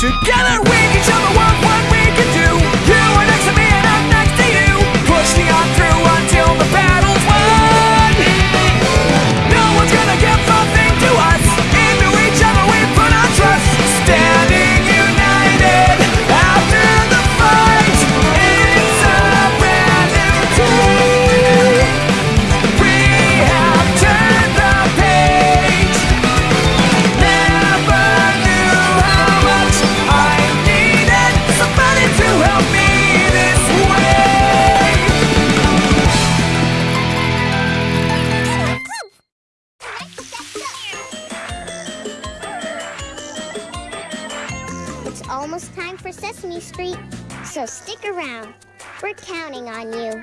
together we almost time for Sesame Street, so stick around. We're counting on you.